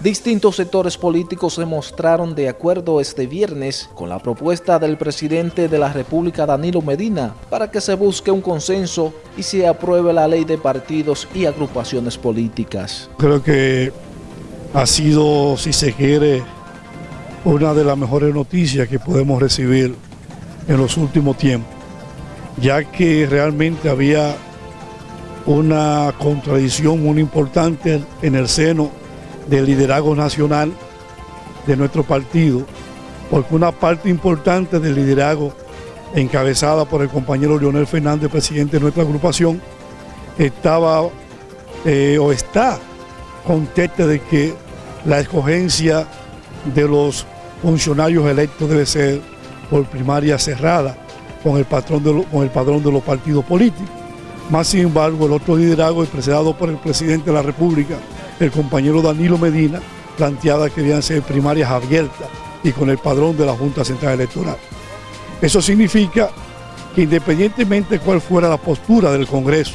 Distintos sectores políticos se mostraron de acuerdo este viernes con la propuesta del presidente de la República Danilo Medina para que se busque un consenso y se apruebe la ley de partidos y agrupaciones políticas. Creo que ha sido, si se quiere, una de las mejores noticias que podemos recibir en los últimos tiempos, ya que realmente había una contradicción muy importante en el seno del liderazgo nacional de nuestro partido, porque una parte importante del liderazgo encabezada por el compañero Leonel Fernández, presidente de nuestra agrupación, estaba eh, o está contesta de que la escogencia de los funcionarios electos debe ser por primaria cerrada con el, patrón de con el padrón de los partidos políticos. Más sin embargo, el otro liderazgo, expresado por el presidente de la República, el compañero Danilo Medina, planteaba que debían ser primarias abiertas y con el padrón de la Junta Central Electoral. Eso significa que independientemente de cuál fuera la postura del Congreso,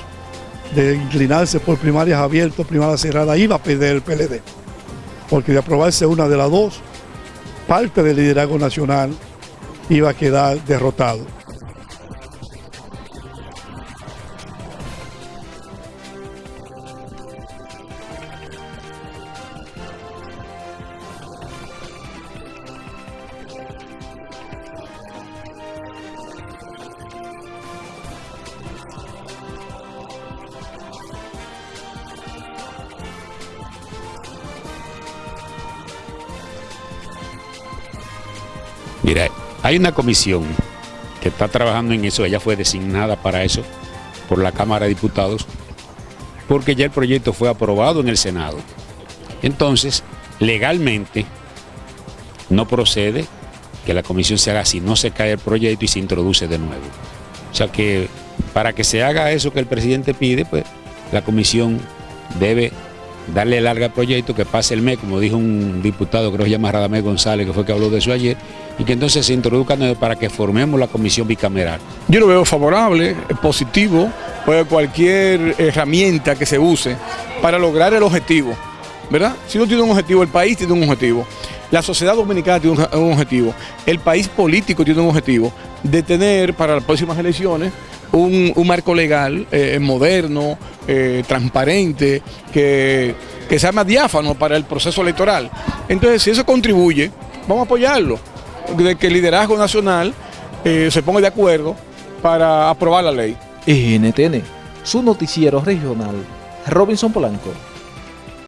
de inclinarse por primarias abiertas o primarias cerradas, iba a perder el PLD. Porque de aprobarse una de las dos, parte del liderazgo nacional iba a quedar derrotado. Mira, hay una comisión que está trabajando en eso, ella fue designada para eso por la Cámara de Diputados, porque ya el proyecto fue aprobado en el Senado. Entonces, legalmente, no procede que la comisión se haga así, no se cae el proyecto y se introduce de nuevo. O sea que para que se haga eso que el presidente pide, pues la comisión debe darle larga al proyecto, que pase el mes, como dijo un diputado, creo que se llama Radamés González, que fue que habló de eso ayer, y que entonces se introduzca para que formemos la comisión bicameral. Yo lo veo favorable, positivo, pues cualquier herramienta que se use para lograr el objetivo, ¿verdad? Si uno tiene un objetivo, el país tiene un objetivo, la sociedad dominicana tiene un objetivo, el país político tiene un objetivo de tener para las próximas elecciones un, marco legal eh, moderno, eh, transparente, que, sea más diáfano para el proceso electoral. Entonces, si eso contribuye, vamos a apoyarlo, de que el liderazgo nacional eh, se ponga de acuerdo para aprobar la ley. NTN, su noticiero regional, Robinson Polanco.